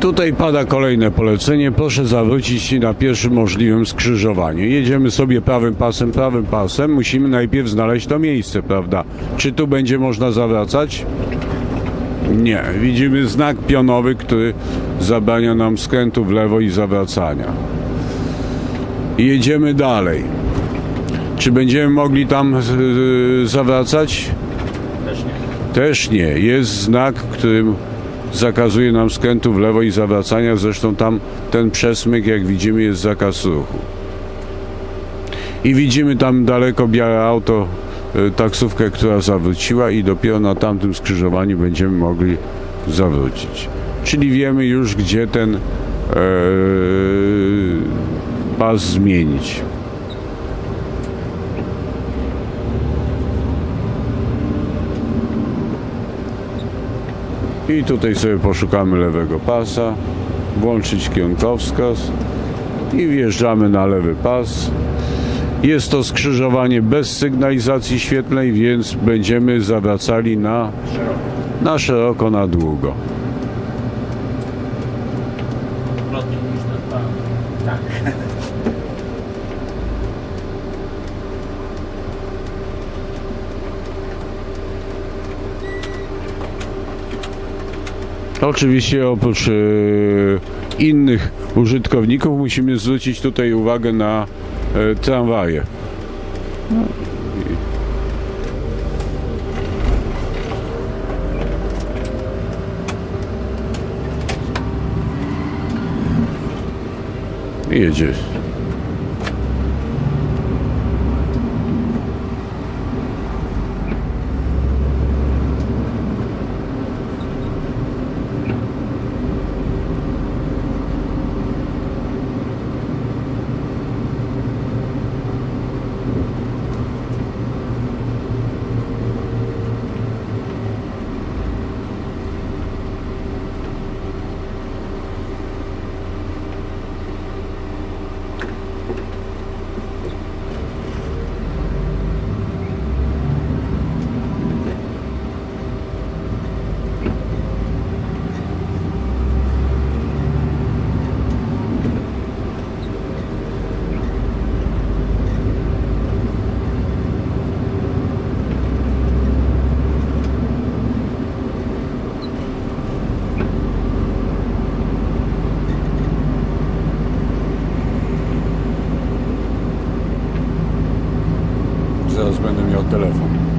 Tutaj pada kolejne polecenie. Proszę zawrócić na pierwszym możliwym skrzyżowaniu. Jedziemy sobie prawym pasem, prawym pasem. Musimy najpierw znaleźć to miejsce, prawda? Czy tu będzie można zawracać? Nie. Widzimy znak pionowy, który zabrania nam skrętu w lewo i zawracania. Jedziemy dalej. Czy będziemy mogli tam yy, zawracać? Też nie. Też nie. Jest znak, którym zakazuje nam skrętu w lewo i zawracania. Zresztą tam ten przesmyk, jak widzimy, jest zakaz ruchu. I widzimy tam daleko białe auto, y, taksówkę, która zawróciła i dopiero na tamtym skrzyżowaniu będziemy mogli zawrócić. Czyli wiemy już, gdzie ten e, pas zmienić. I tutaj sobie poszukamy lewego pasa, włączyć kierunkowskaz i wjeżdżamy na lewy pas. Jest to skrzyżowanie bez sygnalizacji świetlnej, więc będziemy zawracali na, na szeroko, na długo. Tak. Oczywiście oprócz e, innych użytkowników musimy zwrócić tutaj uwagę na e, tramwaje. Jedzie zaraz będę miał telefon.